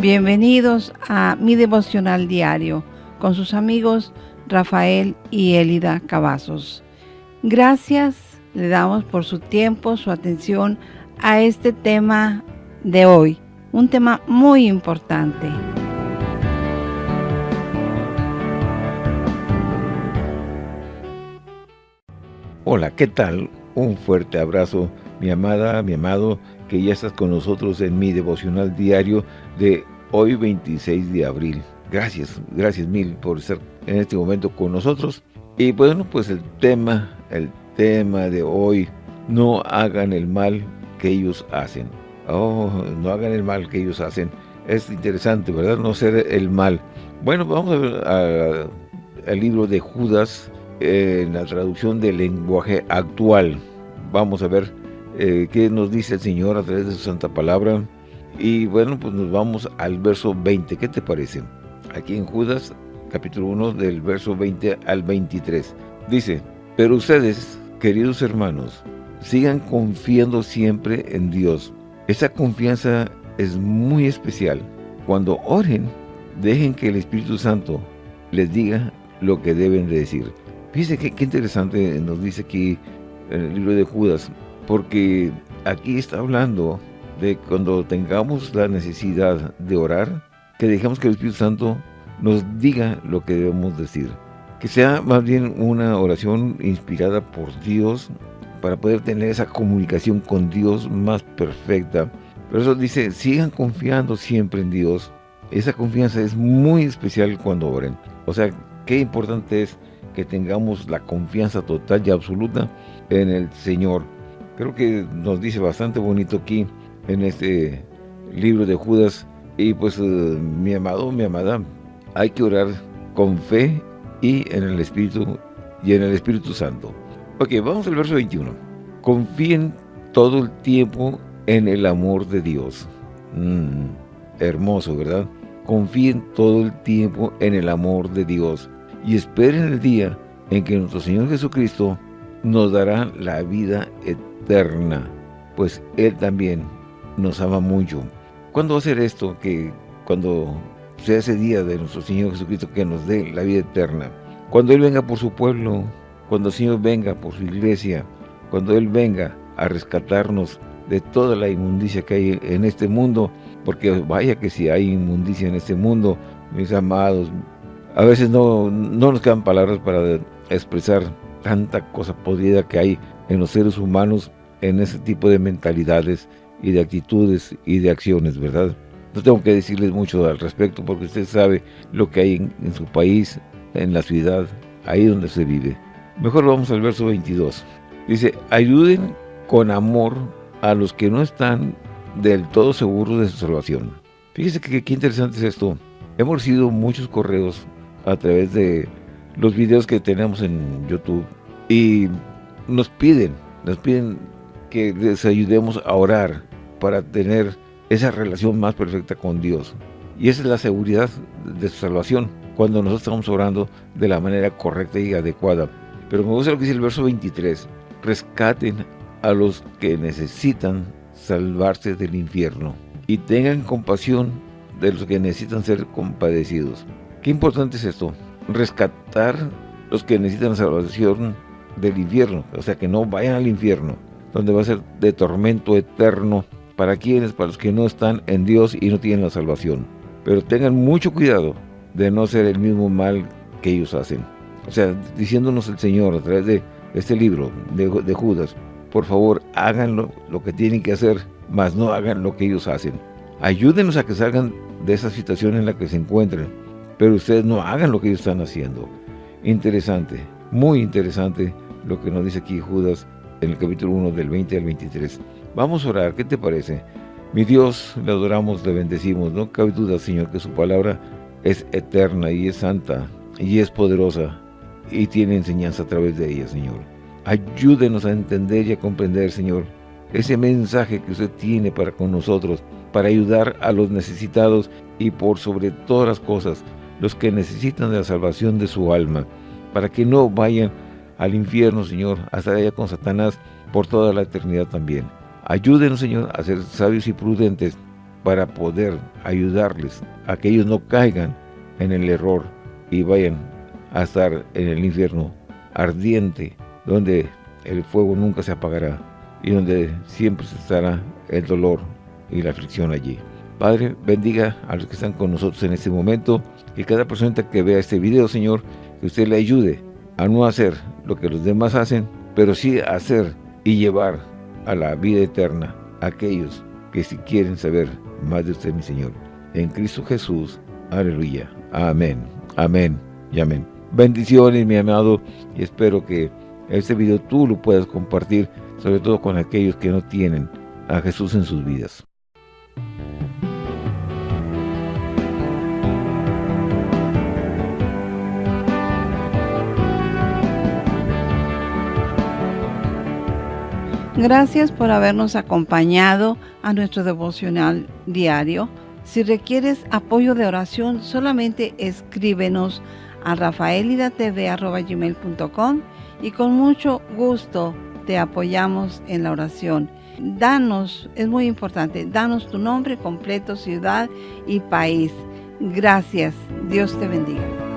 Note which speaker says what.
Speaker 1: Bienvenidos a mi devocional diario con sus amigos Rafael y Elida Cavazos. Gracias le damos por su tiempo, su atención a este tema de hoy, un tema muy importante.
Speaker 2: Hola, ¿qué tal? Un fuerte abrazo, mi amada, mi amado, que ya estás con nosotros en mi devocional diario de hoy 26 de abril. Gracias, gracias mil por estar en este momento con nosotros. Y bueno, pues el tema, el tema de hoy, no hagan el mal que ellos hacen. Oh, no hagan el mal que ellos hacen. Es interesante, ¿verdad? No ser el mal. Bueno, vamos a ver al libro de Judas en la traducción del lenguaje actual. Vamos a ver eh, qué nos dice el Señor a través de su santa palabra. Y bueno, pues nos vamos al verso 20. ¿Qué te parece? Aquí en Judas, capítulo 1, del verso 20 al 23. Dice, pero ustedes, queridos hermanos, sigan confiando siempre en Dios. Esa confianza es muy especial. Cuando oren, dejen que el Espíritu Santo les diga lo que deben de decir. Fíjense qué, qué interesante nos dice aquí en el libro de Judas, porque aquí está hablando de cuando tengamos la necesidad de orar, que dejemos que el Espíritu Santo nos diga lo que debemos decir. Que sea más bien una oración inspirada por Dios para poder tener esa comunicación con Dios más perfecta. Pero eso dice, sigan confiando siempre en Dios. Esa confianza es muy especial cuando oren. O sea, qué importante es que tengamos la confianza total y absoluta en el Señor. Creo que nos dice bastante bonito aquí en este libro de Judas. Y pues, eh, mi amado, mi amada, hay que orar con fe y en el Espíritu y en el Espíritu Santo. Ok, vamos al verso 21. Confíen todo el tiempo en el amor de Dios. Mm, hermoso, ¿verdad? Confíen todo el tiempo en el amor de Dios y esperen el día en que nuestro Señor Jesucristo nos dará la vida eterna, pues Él también nos ama mucho. ¿Cuándo va a ser esto? Que cuando sea ese día de nuestro Señor Jesucristo que nos dé la vida eterna. Cuando Él venga por su pueblo, cuando el Señor venga por su iglesia, cuando Él venga a rescatarnos de toda la inmundicia que hay en este mundo, porque vaya que si hay inmundicia en este mundo, mis amados, a veces no, no nos quedan palabras para expresar tanta cosa podrida que hay en los seres humanos, en ese tipo de mentalidades y de actitudes y de acciones, ¿verdad? No tengo que decirles mucho al respecto porque usted sabe lo que hay en, su país, en la ciudad, ahí donde se vive. Mejor vamos al verso 22. Dice, ayuden con amor a los que no están del todo seguros de su salvación. Fíjese que qué interesante es esto. Hemos recibido muchos correos a través de los videos que tenemos en YouTube y nos piden, nos piden que les ayudemos a orar para tener esa relación más perfecta con Dios. Y esa es la seguridad de su salvación, cuando nosotros estamos orando de la manera correcta y adecuada. Pero me gusta lo que dice el verso 23, rescaten a los que necesitan salvarse del infierno y tengan compasión de los que necesitan ser compadecidos. Qué importante es esto, rescatar los que necesitan salvación del infierno, o sea que no vayan al infierno, donde va a ser de tormento eterno para quienes, para los que no están en Dios y no tienen la salvación. Pero tengan mucho cuidado de no ser el mismo mal que ellos hacen. O sea, diciéndonos el Señor a través de este libro de, de Judas, por favor, háganlo lo que tienen que hacer, mas no hagan lo que ellos hacen. Ayúdenos a que salgan de esa situación en la que se encuentren, pero ustedes no hagan lo que ellos están haciendo. Interesante, muy interesante lo que nos dice aquí Judas en el capítulo 1 del 20 al 23. Vamos a orar, ¿qué te parece? Mi Dios, le adoramos, le bendecimos. No cabe duda, Señor, que su palabra es eterna y es santa y es poderosa y tiene enseñanza a través de ella, Señor. Ayúdenos a entender y a comprender, Señor, ese mensaje que usted tiene para con nosotros, para ayudar a los necesitados y por sobre todas las cosas, los que necesitan de la salvación de su alma, para que no vayan al infierno, Señor, hasta allá con Satanás por toda la eternidad también. Ayúdenos, Señor, a ser sabios y prudentes para poder ayudarles a que ellos no caigan en el error y vayan a estar en el infierno ardiente, donde el fuego nunca se apagará y donde siempre estará el dolor y la aflicción allí. Padre, bendiga a los que están con nosotros en este momento, que cada persona que vea este video, Señor, que usted le ayude a no hacer lo que los demás hacen, pero sí hacer y llevar a la vida eterna a aquellos que si quieren saber más de usted, mi Señor. En Cristo Jesús, aleluya. Amén, amén y amén. Bendiciones, mi amado, y espero que este video tú lo puedas compartir, sobre todo con aquellos que no tienen a Jesús en sus vidas.
Speaker 1: Gracias por habernos acompañado a nuestro devocional diario. Si requieres apoyo de oración, solamente escríbenos a rafaelidatv.com y con mucho gusto te apoyamos en la oración. Danos, es muy importante, danos tu nombre completo, ciudad y país. Gracias. Dios te bendiga.